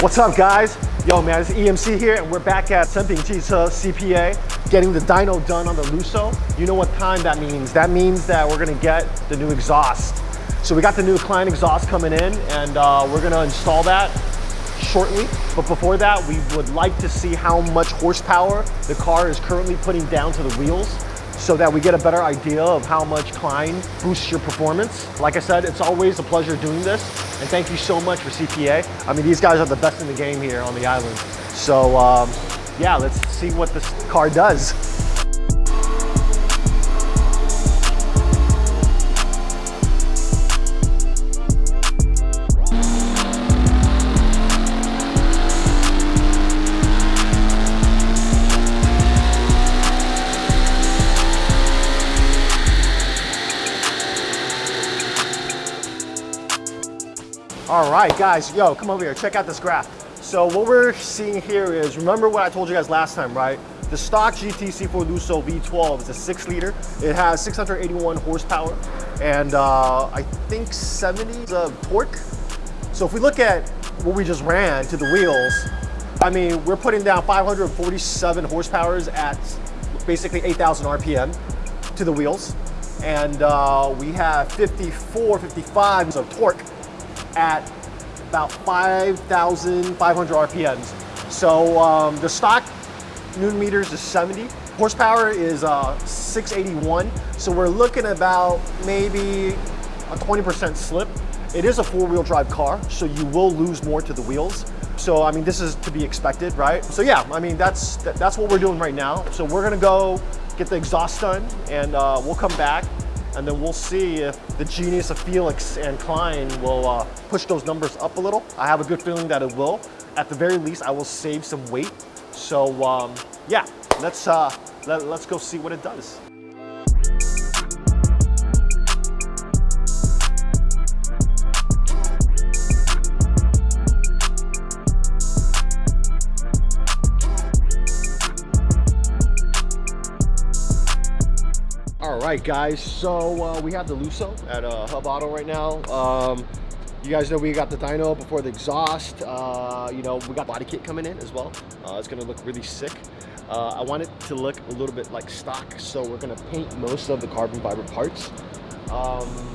What's up guys? Yo man, it's EMC here and we're back at Senping Jita CPA getting the dyno done on the Lusso. You know what time that means. That means that we're gonna get the new exhaust. So we got the new Kline exhaust coming in and uh, we're gonna install that shortly. But before that, we would like to see how much horsepower the car is currently putting down to the wheels so that we get a better idea of how much Kline boosts your performance. Like I said, it's always a pleasure doing this. And thank you so much for CPA. I mean, these guys are the best in the game here on the island. So um, yeah, let's see what this car does. All right, guys, yo, come over here, check out this graph. So what we're seeing here is, remember what I told you guys last time, right? The stock GTC4 Lusso V12 is a six liter. It has 681 horsepower and uh, I think 70 of torque. So if we look at what we just ran to the wheels, I mean, we're putting down 547 horsepower at basically 8,000 RPM to the wheels. And uh, we have 54, 55 of torque at about 5,500 RPMs. So um, the stock Newton meters is 70. Horsepower is uh, 681. So we're looking about maybe a 20% slip. It is a four-wheel drive car, so you will lose more to the wheels. So, I mean, this is to be expected, right? So yeah, I mean, that's, that's what we're doing right now. So we're gonna go get the exhaust done and uh, we'll come back and then we'll see if the genius of Felix and Kline will uh, push those numbers up a little. I have a good feeling that it will. At the very least, I will save some weight. So um, yeah, let's, uh, let, let's go see what it does. All right, guys. So uh, we have the Lusso at uh, Hub Auto right now. Um, you guys know we got the dyno before the exhaust. Uh, you know, we got body kit coming in as well. Uh, it's gonna look really sick. Uh, I want it to look a little bit like stock, so we're gonna paint most of the carbon fiber parts. Um,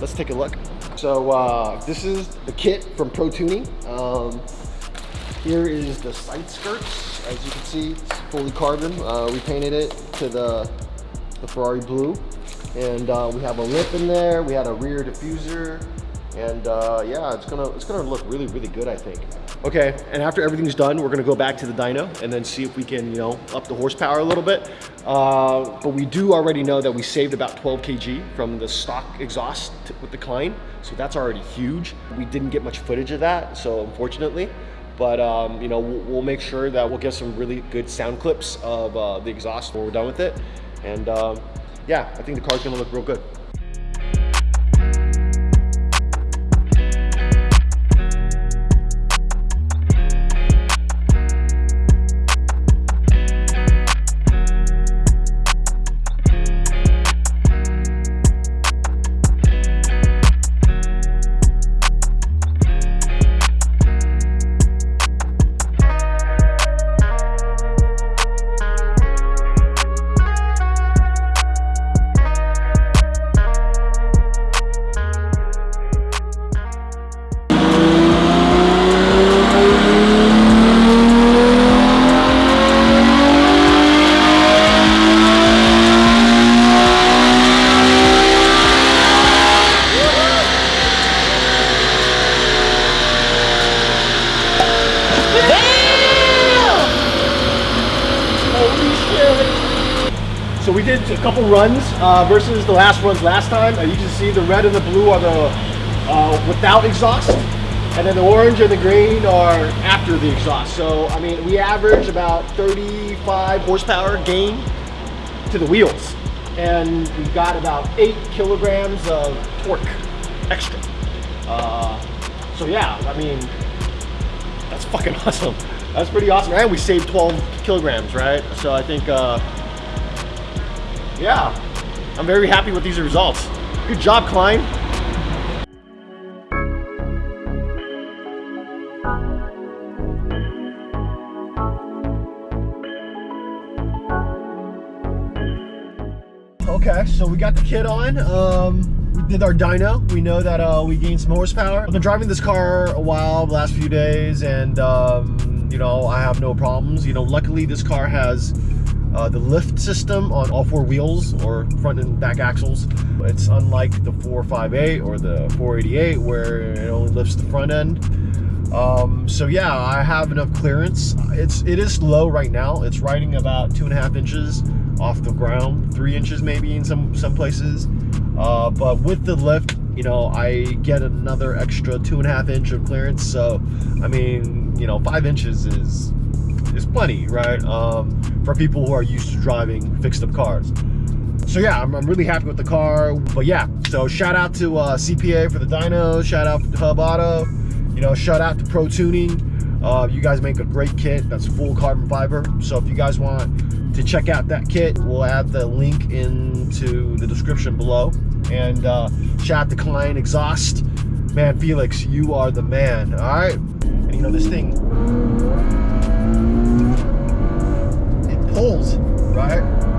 let's take a look. So uh, this is the kit from Pro Tuning. Um, here is the side skirts. As you can see, it's fully carbon. we painted it to the the Ferrari blue. And uh, we have a lip in there. We had a rear diffuser. And uh, yeah, it's gonna it's gonna look really really good, I think. Okay, and after everything's done, we're gonna go back to the dyno and then see if we can you know up the horsepower a little bit. Uh, but we do already know that we saved about 12 kg from the stock exhaust with the Kline, so that's already huge. We didn't get much footage of that, so unfortunately. But um, you know, we'll, we'll, make sure that we'll get some really good sound clips of uh, the exhaust when we're done with it. And um, yeah, I think the car's gonna look real good. Did a couple runs uh, versus the last runs last time. And you can see the red and the blue are the uh, without exhaust. And then the orange and the green are after the exhaust. So, I mean, we average about 35 horsepower gain to the wheels. And we've got about eight kilograms of torque extra. Uh, so yeah, I mean, that's fucking awesome. That's pretty awesome. And we saved 12 kilograms, right? So I think, uh, yeah, I'm very happy with these results. Good job, Kline. Okay, so we got the kit on. Um, we did our dyno. We know that uh, we gained some horsepower. I've been driving this car a while, the last few days, and um, you know, I have no problems. You know, luckily this car has uh, the lift system on all four wheels or front and back axles. It's unlike the 458 or the 488 where it only lifts the front end. Um, so yeah, I have enough clearance. It's it is low right now. It's riding about two and a half inches off the ground, three inches maybe in some some places. Uh, but with the lift, you know, I get another extra two and a half inch of clearance. So, I mean, you know, five inches is is plenty, right? Um, for people who are used to driving fixed up cars. So yeah, I'm, I'm really happy with the car. But yeah, so shout out to uh, CPA for the dyno. Shout out to Hub Auto. You know, shout out to Pro Tuning. Uh, you guys make a great kit that's full carbon fiber. So if you guys want to check out that kit, we'll add the link into the description below. And uh, shout out to Kline Exhaust. Man, Felix, you are the man, all right? And you know, this thing, pulls, right?